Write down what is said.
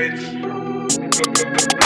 bitch.